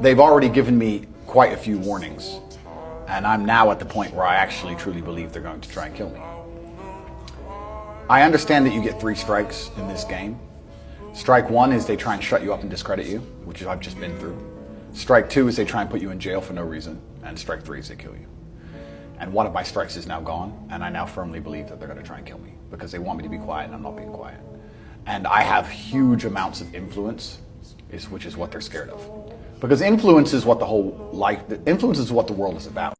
they've already given me quite a few warnings. And I'm now at the point where I actually truly believe they're going to try and kill me. I understand that you get three strikes in this game. Strike one is they try and shut you up and discredit you, which I've just been through. Strike two is they try and put you in jail for no reason. And strike three is they kill you. And one of my strikes is now gone, and I now firmly believe that they're going to try and kill me because they want me to be quiet and I'm not being quiet. And I have huge amounts of influence, which is what they're scared of. Because influence is what the whole life, influence is what the world is about.